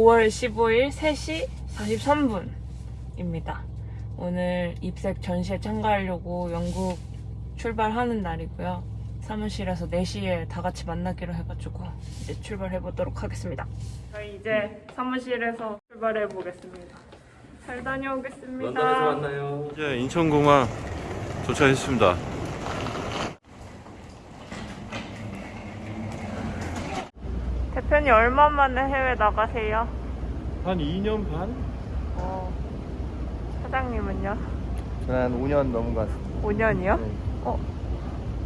지금은 5월 15일 3시 43분입니다. 오늘 입색 전시에 참가하려고 영국 출발하는 날이고요. 사무실에서 4시에 다 같이 만나기로 해가지고 이제 출발해 보도록 하겠습니다. 저희 이제 사무실에서 출발해 보겠습니다. 잘 다녀오겠습니다. 런던에서 만나요. 이제 인천공항 도착했습니다. 대표님 얼마 만에 해외 나가세요? 한 2년 반? 어, 사장님은요? 저는 한 5년 넘은 것 같습니다. 5년이요? 네. 어,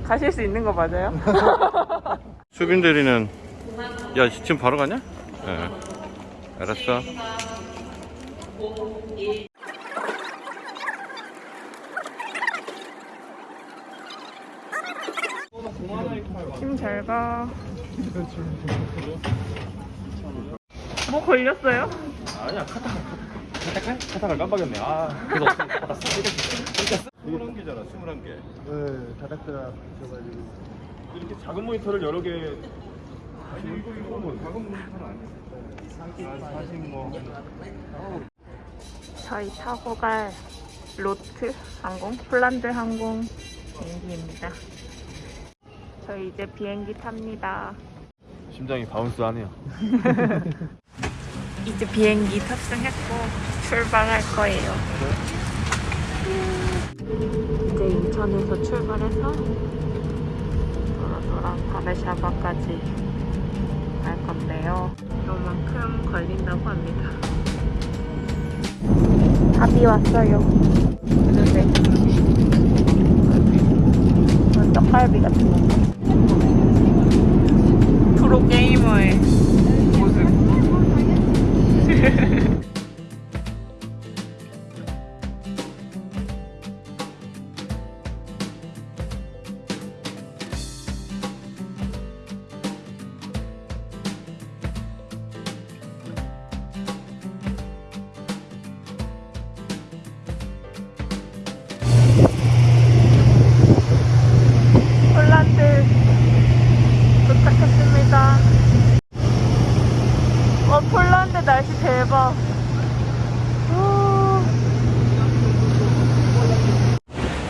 가실 수 있는 거 맞아요? 수빈 대리는 야 지금 바로 가냐? 예. 알았어. 힘잘 가. 뭐 걸렸어요? 아니야, 카타, 카타, 카타가 깜빡했네. 아, 그래서 받았어. 21개잖아 21개. 네, 다닥터가 있어가지고. 이렇게 작은 모니터를 여러 개 아니 이거 이거 뭐 작은 모니터는 아니야. 사실 뭐. 저희 타고 갈 로트 항공, 폴란드 항공 비행기입니다. 저희 이제 비행기 탑니다. 심장이 bounce 하네요. 이제 비행기 탑승했고 출발할 거예요. 이제 인천에서 출발해서 도로도로 바르샤바까지 갈 건데요. 요만큼 걸린다고 합니다. 답이 왔어요. 근데 떡갈비 같은 거. 프로 게이머의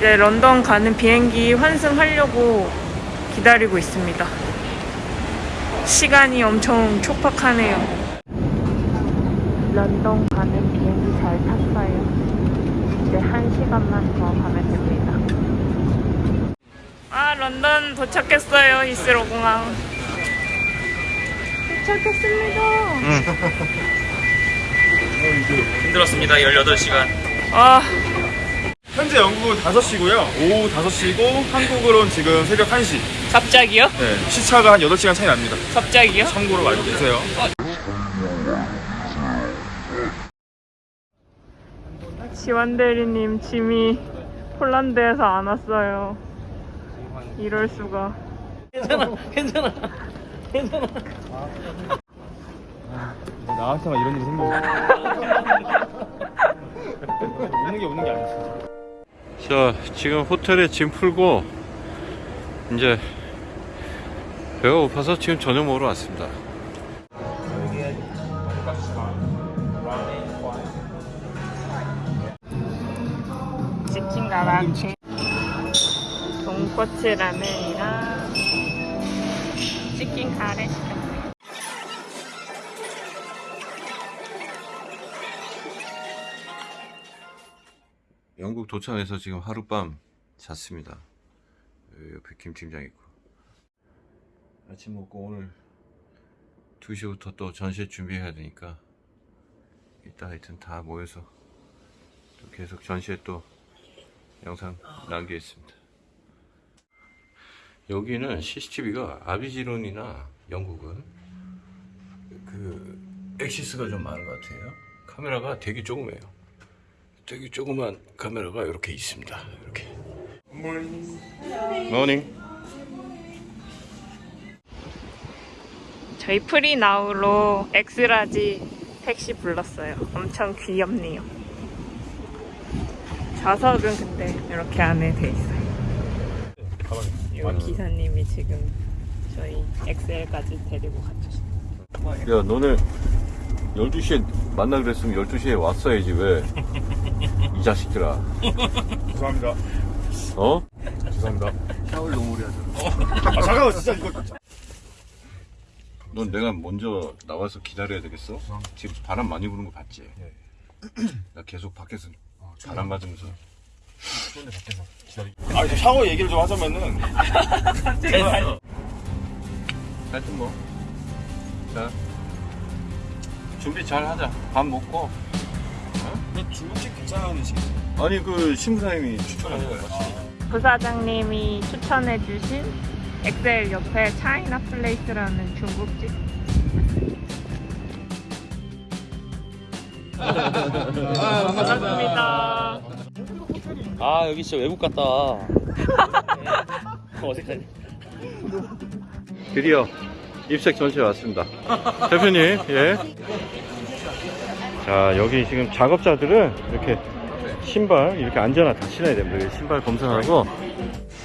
이제 런던 가는 비행기 환승하려고 기다리고 있습니다. 시간이 엄청 촉박하네요. 런던 가는 비행기 잘 탔어요. 이제 한 시간만 더 가면 됩니다. 아, 런던 도착했어요. 히스로 공항. 도착했습니다. 힘들었습니다. 18시간. 아, 현재 영국은 5시고요. 오후 5시고 한국으로는 지금 새벽 1시. 갑자기요? 네, 시차가 한 8시간 차이 납니다. 갑자기요? 참고로 알고 계세요. 지원 대리님 짐이 폴란드에서 안 왔어요. 이럴 수가. 나한테만 이런 일이 생겨. 우는 게 우는 게 아니지. 자 지금 호텔에 짐 풀고 이제 배가 고파서 지금 저녁 먹으러 왔습니다. 치킨 가라케, 돈코츠 라면이랑 치킨 카레 시켰 영국 도착해서 지금 하룻밤 잤습니다. 여기 옆에 김 팀장 있고 아침 먹고 오늘 2시부터 또 전시 준비해야 되니까 이따 하여튼 다 모여서 또 계속 전시에 또 영상 남기겠습니다. 여기는 CCTV가 Avigilon이나 영국은 그 Axis가 좀 많은 것 같아요. 카메라가 되게 조그매요. 되게 조그만 카메라가 이렇게 있습니다. 이렇게. Morning. 저희 FREENOW로 X-large 택시 불렀어요. 엄청 귀엽네요. 좌석은 근데 이렇게 안에 돼 있어요. 이 기사님이 지금 저희 엑셀까지 데리고 갔죠. 야 너네 12시에 만나 그랬으면 12시에 왔어야지 왜이 자식들아 죄송합니다. 어? 죄송합니다. 샤워를 너무 오래 하잖아 아 잠깐만 진짜 이거 넌 내가 먼저 나와서 기다려야 되겠어? 지금 바람 많이 부는 거 봤지? 나 계속 밖에서 바람 맞으면서 아 이제 샤워 얘기를 좀 하자면은 하여튼 뭐. 자. 준비 잘 하자. 밥 먹고. 중국집 괜찮은 식. 아니, 그, 신부사님이 추천한 거야. 부사장님이 추천해주신 엑셀 옆에 차이나 플레이스라는 중국집. 반갑습니다. 아 여기 진짜 외국 같다. 어색하네. 드디어 입색 전시회 왔습니다. 대표님, 예. 자, 여기 지금 작업자들은 이렇게 신발, 이렇게 안전화 다 신어야 됩니다. 신발 검사하고.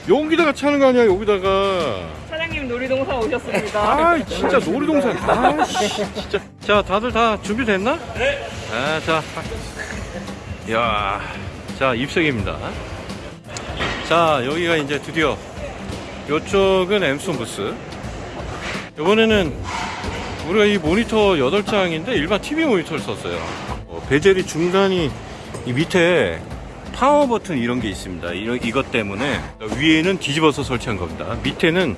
여기다가 차는 거 아니야, 여기다가. 사장님 놀이동산 오셨습니다. 아, 진짜 놀이동산. 아, 씨, 진짜. 자, 다들 다 준비됐나? 네. 아, 자. 이야. 자, 여기가 이제 드디어 이쪽은 엠손 부스. 이번에는 우리가 이 모니터 8장인데 일반 TV 모니터를 썼어요. 어, 베젤이 중간이 이 밑에 파워 버튼 이런 게 있습니다. 이런, 이것 때문에 위에는 뒤집어서 설치한 겁니다. 밑에는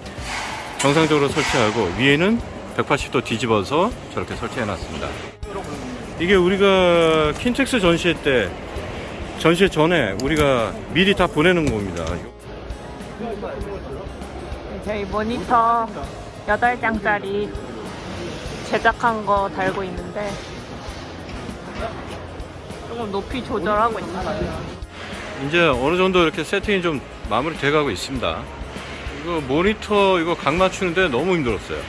정상적으로 설치하고 위에는 180도 뒤집어서 저렇게 설치해 놨습니다. 이게 우리가 킨텍스 전시회 때 전시회 전에 우리가 미리 다 보내는 겁니다. 저희 모니터 8장짜리 제작한 거 달고 있는데 조금 높이 조절하고 있어요. 이제 어느 정도 이렇게 세팅이 좀 마무리 돼 가고 있습니다. 이거 모니터 이거 각 맞추는데 너무 힘들었어요.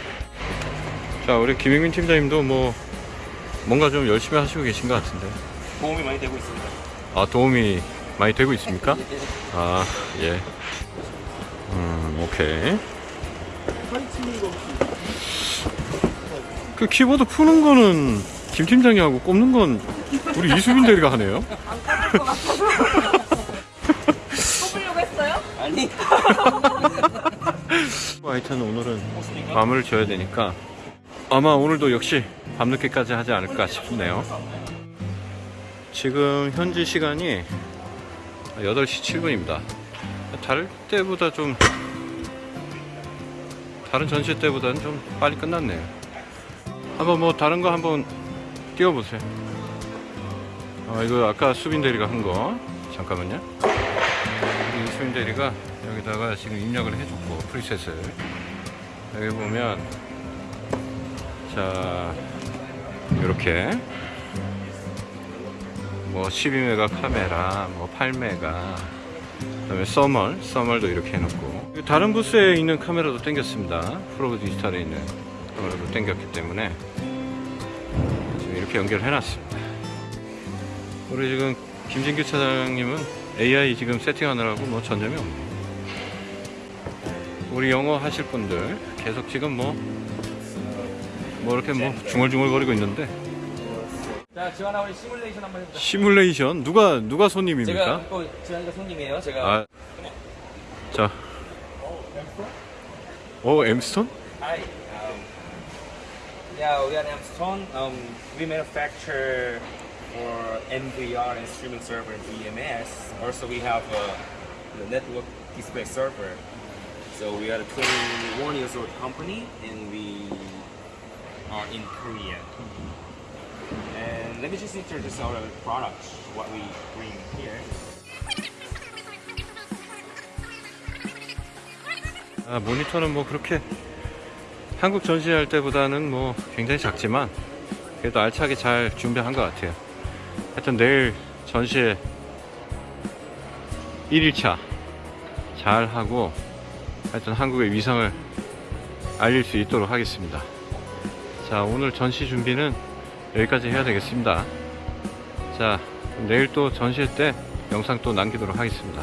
자, 우리 김영민 팀장님도 뭐 뭔가 좀 열심히 하시고 계신 것 같은데. 도움이 많이 되고 있습니다. 아, 도움이 많이 되고 있습니까? 아, 예. 음, 오케이. 그 키보드 푸는 거는 김 팀장이 하고 꼽는 건 우리 이수빈 대리가 하네요. 뽑으려고 했어요? 아니. 하여튼 오늘은 마무리를 지어야 되니까 아마 오늘도 역시 밤늦게까지 하지 않을까 싶네요. 지금 현지 시간이 8시 7분입니다. 다를 때보다 좀 다른 전시 때보다는 좀 빨리 끝났네요. 한번 뭐 다른 거 한번 띄워보세요. 아, 이거 아까 수빈 대리가 한 거. 잠깐만요. 이 수빈 대리가 여기다가 지금 입력을 해줬고 프리셋을. 여기 보면 자 이렇게. 뭐 12메가 카메라 뭐 8메가. 그 다음에 써멀 써멀도 이렇게 해놓고. 다른 부스에 있는 카메라도 땡겼습니다. 프로 디지털에 있는 카메라도 땡겼기 때문에 이렇게 연결해 놨습니다 우리 지금 김진규 차장님은 AI 지금 세팅하느라고 뭐 전점이 없네요 우리 영어 하실 분들 계속 지금 뭐, 뭐 이렇게 뭐 중얼중얼 거리고 있는데 자 지원아 우리 시뮬레이션 한번 해보자. 시뮬레이션 누가 누가 손님입니까? 제가 또 지원이가 손님이에요. 제가. 아, 자, 오 엠스톤? Hi. Um, yeah, we are Amstone. Um, we manufacture for MVR and streaming server and VMS. Also, we have a the network display server. So we are a 21 years old company, and we are in Korea. And let me just introduce our products, what we bring here. 아, 모니터는 뭐 그렇게 한국 전시할 때보다는 뭐 굉장히 작지만 그래도 알차게 잘 준비한 것 같아요. 하여튼 내일 전시회 1일차 잘 하고 하여튼 한국의 위상을 알릴 수 있도록 하겠습니다. 자, 오늘 전시 준비는 여기까지 해야 되겠습니다. 자, 내일 또 전시회 때 영상 또 남기도록 하겠습니다.